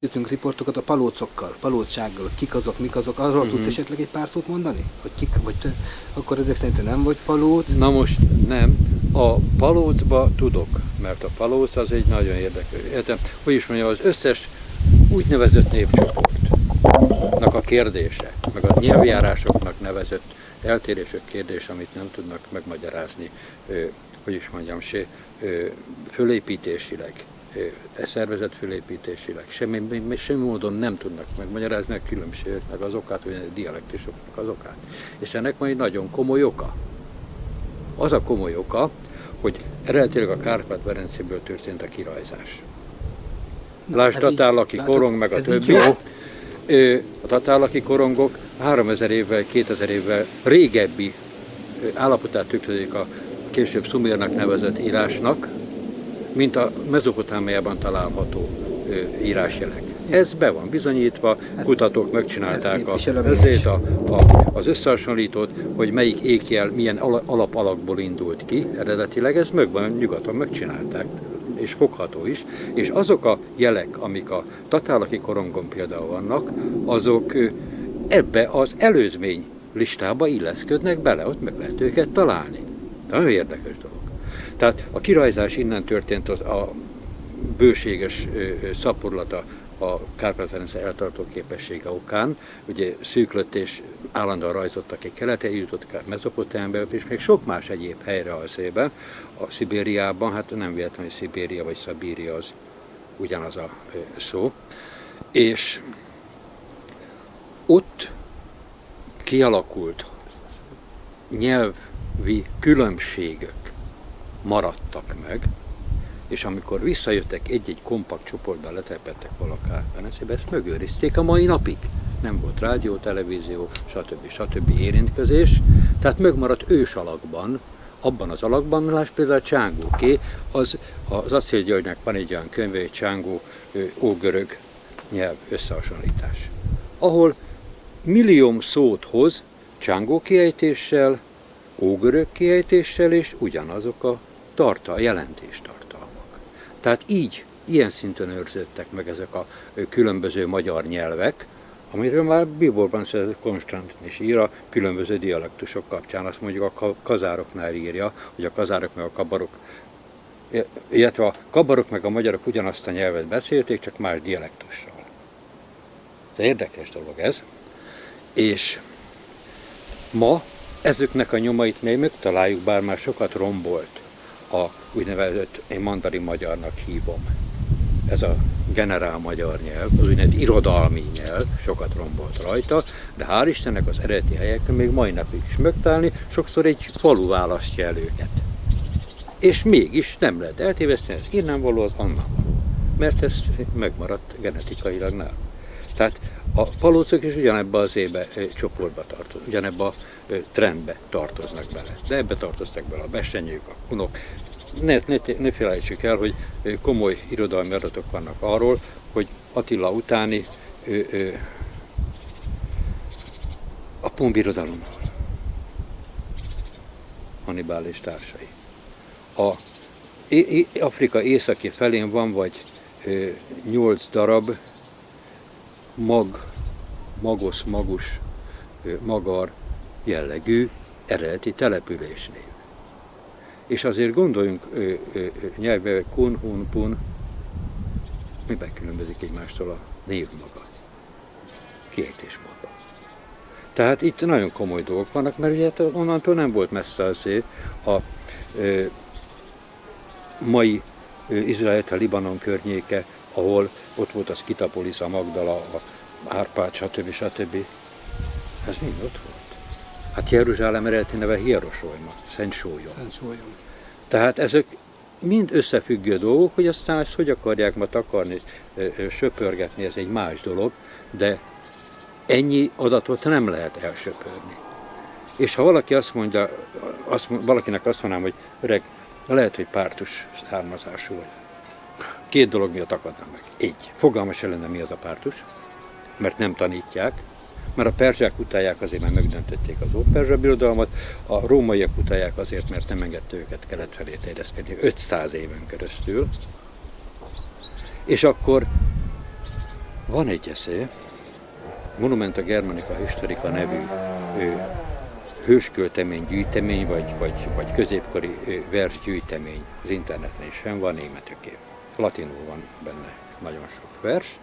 Jöttünk riportokat a palócokkal, palócsággal, kik azok, mik azok, arról uh-huh. tudsz esetleg egy pár szót mondani? Hogy kik, vagy te, akkor ezek szerint nem vagy palóc? Na most nem, a palócba tudok, mert a palóc az egy nagyon érdekes. Értem, hogy is mondjam, az összes úgynevezett népcsoportnak a kérdése, meg a nyelvjárásoknak nevezett eltérések kérdése, amit nem tudnak megmagyarázni, hogy is mondjam, se, fölépítésileg, e szervezet fölépítésileg, semmi, semmi módon nem tudnak megmagyarázni a különbségeknek az okát, vagy a dialektusoknak az okát. És ennek majd nagyon komoly oka. Az a komoly oka, hogy eredetileg a Kárpát-Berencéből történt a kirajzás. Lásd tatárlaki korong, meg a többi. A tatárlaki korongok 3000 évvel, 2000 évvel régebbi állapotát tükrözik a később szumérnak nevezett írásnak, mint a mezopotámiában található írásjelek. Ez be van bizonyítva, kutatók megcsinálták a, ezért a, a, az összehasonlítót, hogy melyik ékjel milyen alapalakból indult ki eredetileg, ez meg van, nyugaton megcsinálták, és fogható is, és azok a jelek, amik a tatálaki korongon például vannak, azok ebbe az előzmény listába illeszködnek bele, ott meg lehet őket találni. Nagyon érdekes dolog. Tehát a kirajzás innen történt az a bőséges szaporlata a Kárpát-Ferenc eltartó képessége okán. Ugye szűklött és állandóan rajzottak egy kelete, jutottak Mezopotámiába, és még sok más egyéb helyre a szébe. A Szibériában, hát nem véletlenül, hogy Szibéria vagy Szabíria az ugyanaz a szó. És ott kialakult nyelvi különbségek maradtak meg, és amikor visszajöttek egy-egy kompakt csoportban, letelepettek valakár Venecébe, ezt megőrizték a mai napig. Nem volt rádió, televízió, stb. stb. érintkezés, tehát megmaradt ős alakban, abban az alakban, láss például Csángóké, az, az Acél Györgynek van egy olyan könyve, egy Csángó ógörög nyelv összehasonlítás, ahol millióm szót hoz Csángó kiejtéssel, ógörög kiejtéssel, és ugyanazok a tartal, jelentéstartalmak. Tehát így, ilyen szinten őrződtek meg ezek a különböző magyar nyelvek, amiről már Biborban Konstant is ír a különböző dialektusok kapcsán. Azt mondjuk a kazároknál írja, hogy a kazárok meg a kabarok, illetve a kabarok meg a magyarok ugyanazt a nyelvet beszélték, csak más dialektussal. Ez érdekes dolog ez. És ma ezeknek a nyomait még megtaláljuk, bár már sokat rombolt a úgynevezett, én mandarin magyarnak hívom. Ez a generál magyar nyelv, az úgynevezett irodalmi nyelv, sokat rombolt rajta, de hál' Istennek az eredeti helyeken még mai napig is megtalálni, sokszor egy falu választja el őket. És mégis nem lehet eltéveszteni, ez innen való, az annan való. Mert ez megmaradt genetikailag nálunk. Tehát a palócok is ugyanebbe az ébe csoportba tartoznak, ugyanebbe a trendbe tartoznak bele. De ebbe tartoztak bele a besenyők, a kunok. Ne, ne, ne felejtsük el, hogy komoly irodalmi adatok vannak arról, hogy Attila utáni ö, ö, a pumbirodalomról. Hannibal és társai. A Afrika északi felén van vagy nyolc darab mag, magos, magus, magar jellegű eredeti településnév. És azért gondoljunk nyelvbe, kun, hun, pun, miben különbözik egymástól a név maga, kiejtés maga. Tehát itt nagyon komoly dolgok vannak, mert ugye hát onnantól nem volt messze az a ö, mai Izrael, a Libanon környéke, ahol ott volt az Kitapolis, a Magdala, a Árpád, stb. stb. Ez mind ott volt. Hát Jeruzsálem eredeti neve Hierosolyma, Szent Sólyom. Szent Sólyom. Tehát ezek mind összefüggő dolgok, hogy aztán ezt hogy akarják ma takarni, söpörgetni, ez egy más dolog, de ennyi adatot nem lehet elsöpörni. És ha valaki azt mondja, azt, valakinek azt mondanám, hogy öreg, lehet, hogy pártus származású vagy. Két dolog miatt akadna meg. Egy, fogalmas lenne mi az a pártus, mert nem tanítják, mert a perzsák utálják azért, mert megdöntötték az óperzsa birodalmat, a rómaiak utálják azért, mert nem engedte őket kelet felé terjeszkedni 500 éven keresztül. És akkor Van egy eszé, Monumenta Germanica Historica nevű ő, hősköltemény gyűjtemény, vagy, vagy, vagy középkori versgyűjtemény az interneten is fenn van németöké. Latinul van benne nagyon sok vers.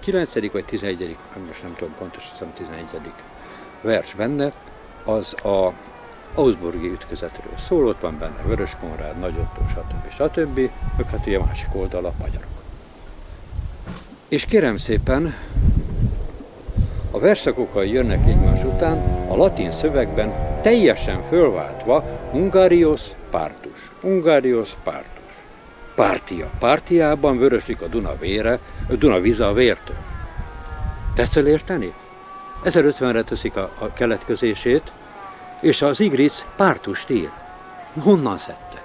9. vagy 11. most nem tudom pontosan, hiszem 11. vers benne, az a Augsburgi ütközetről szól, ott van benne Vörös Konrád, Nagy Otto, stb. stb. Ők hát ugye másik oldal a magyarok. És kérem szépen, a verszakokkal jönnek egymás után, a latin szövegben teljesen fölváltva Ungarios pártus, Ungarios pártus. Pártia. Pártiában vöröslik a Duna vére, a Duna víze a vértől. Tetszel érteni? 1050-re teszik a, a keletkezését, és az Igric pártust ír. Honnan szedte?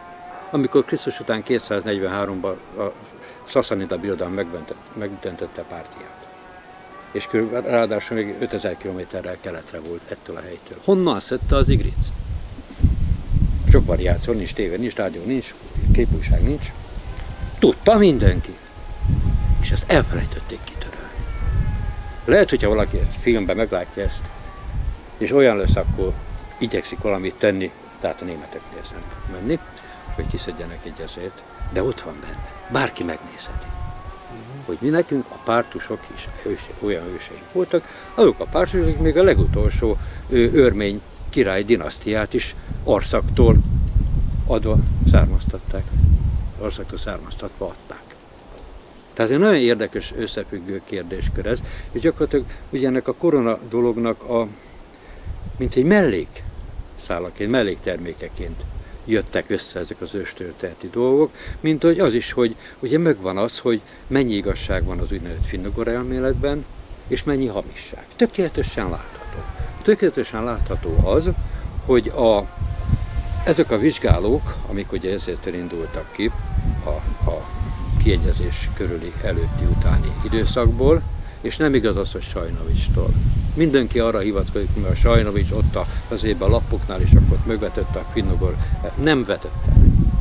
Amikor Krisztus után 243-ban a Szaszanida birodalom megdöntötte pártiát. És körülbelül ráadásul még 5000 kilométerrel keletre volt ettől a helytől. Honnan szedte az Igric? Sok variáció, nincs tévé, nincs rádió, nincs képújság, nincs. Tudta mindenki. És ezt elfelejtették kitörölni. Lehet, hogyha valaki egy filmben meglátja ezt, és olyan lesz, akkor igyekszik valamit tenni, tehát a németeknél nem menni, hogy kiszedjenek egy ezért, de ott van benne. Bárki megnézheti. Hogy mi nekünk a pártusok is őse, olyan őseink voltak, azok a pártusok még a legutolsó ő, örmény király dinasztiát is Orszaktól adva származtatták. Orszaktól származtatva adták. Tehát egy nagyon érdekes összefüggő kérdéskör ez, és gyakorlatilag ugye ennek a korona dolognak a mint egy mellék szállaként, melléktermékeként jöttek össze ezek az őstörténeti dolgok, mint hogy az is, hogy ugye megvan az, hogy mennyi igazság van az úgynevezett finnugor elméletben, és mennyi hamisság. Tökéletesen látható. Tökéletesen látható az, hogy a, ezek a vizsgálók, amik ugye ezért indultak ki a, a kiegyezés körüli előtti utáni időszakból, és nem igaz az, hogy Sajnovistól. Mindenki arra hivatkozik, mert a Sajnovics ott az évben a lapoknál, és akkor megvetette a finnugor. Nem vetette.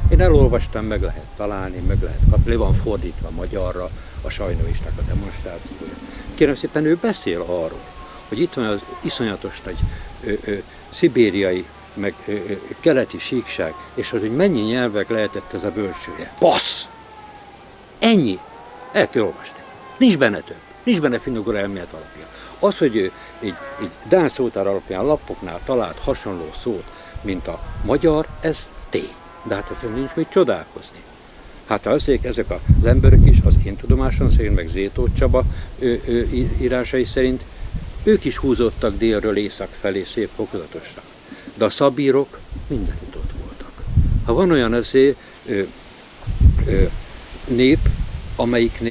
Én elolvastam, meg lehet találni, meg lehet kapni. Le van fordítva magyarra a Sajnovicsnak a demonstrációja. Kérem szépen, ő beszél arról, hogy itt van az iszonyatos nagy ö, ö, szibériai, meg ö, keleti síkság, és hogy mennyi nyelvek lehetett ez a bölcsője. Passz! Ennyi! El kell olvasni. Nincs benne több. Nincs benne finnugor elmélet alapja. Az, hogy ő egy, egy Dán szótár alapján lapoknál talált hasonló szót, mint a magyar, ez tény. De hát ezen nincs mit csodálkozni. Hát azért ezek az emberek is, az én tudomásom szerint, meg Zétó Csaba ő, ő, írásai szerint, ők is húzottak délről észak felé szép fokozatosan. De a szabírok mindenütt ott voltak. Ha van olyan ezé, ö, ö, nép, amelyiknél